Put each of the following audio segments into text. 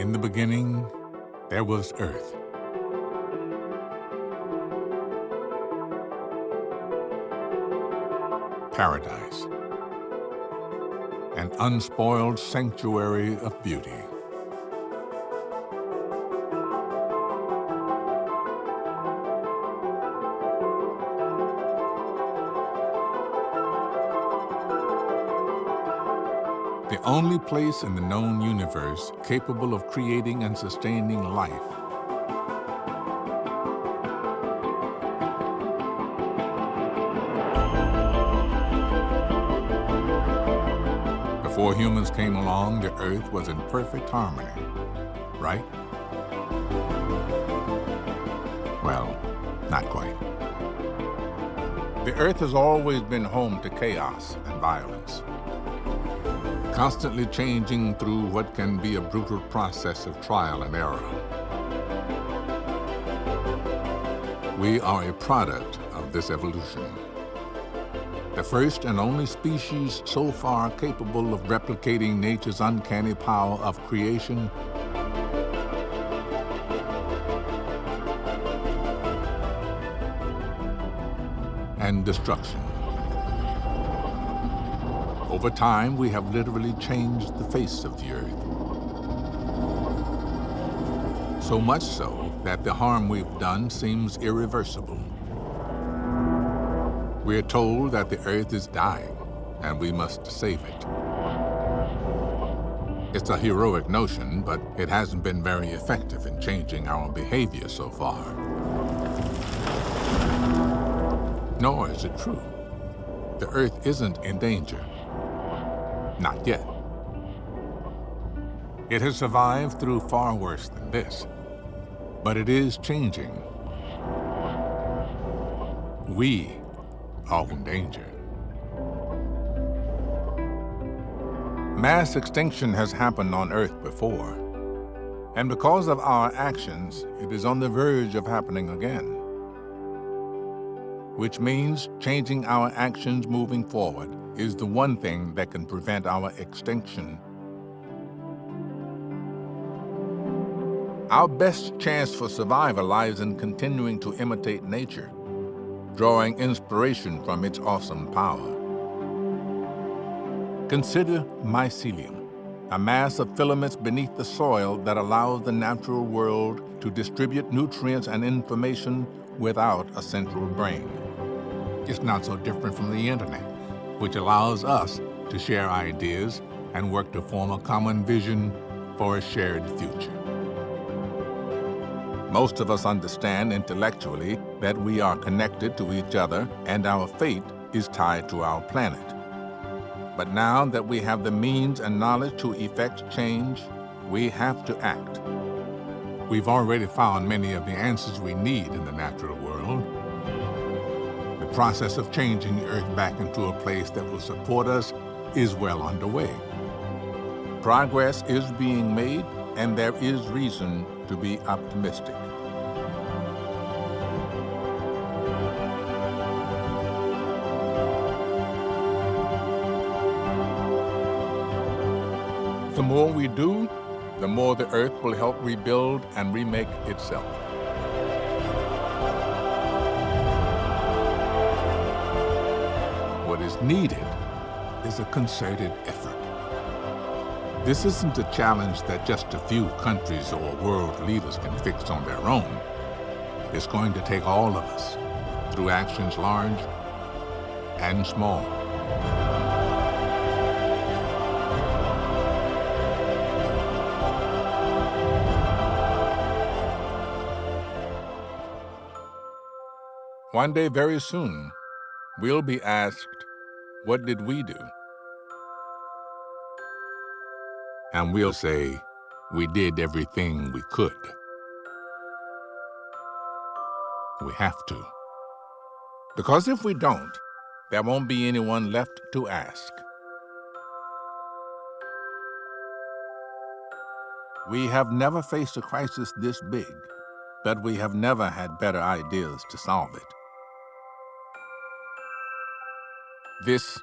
In the beginning, there was earth. Paradise. An unspoiled sanctuary of beauty. The only place in the known universe capable of creating and sustaining life. Before humans came along, the Earth was in perfect harmony, right? Well, not quite. The Earth has always been home to chaos and violence constantly changing through what can be a brutal process of trial and error. We are a product of this evolution. The first and only species so far capable of replicating nature's uncanny power of creation and destruction. Over time, we have literally changed the face of the Earth. So much so that the harm we've done seems irreversible. We're told that the Earth is dying, and we must save it. It's a heroic notion, but it hasn't been very effective in changing our behavior so far. Nor is it true. The Earth isn't in danger. Not yet. It has survived through far worse than this, but it is changing. We are in danger. Mass extinction has happened on Earth before, and because of our actions, it is on the verge of happening again. Which means changing our actions moving forward is the one thing that can prevent our extinction. Our best chance for survival lies in continuing to imitate nature, drawing inspiration from its awesome power. Consider mycelium, a mass of filaments beneath the soil that allows the natural world to distribute nutrients and information without a central brain. It's not so different from the internet which allows us to share ideas and work to form a common vision for a shared future. Most of us understand intellectually that we are connected to each other and our fate is tied to our planet. But now that we have the means and knowledge to effect change, we have to act. We've already found many of the answers we need in the natural world, process of changing the Earth back into a place that will support us is well underway. Progress is being made, and there is reason to be optimistic. The more we do, the more the Earth will help rebuild and remake itself. Needed is a concerted effort. This isn't a challenge that just a few countries or world leaders can fix on their own. It's going to take all of us through actions large and small. One day very soon, we'll be asked, what did we do? And we'll say, we did everything we could. We have to. Because if we don't, there won't be anyone left to ask. We have never faced a crisis this big, but we have never had better ideas to solve it. This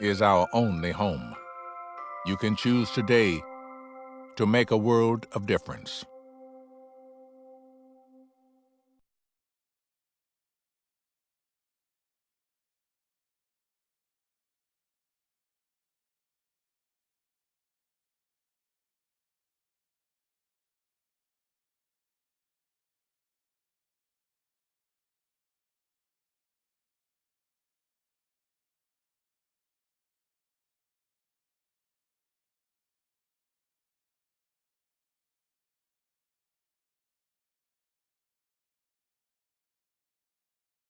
is our only home. You can choose today to make a world of difference.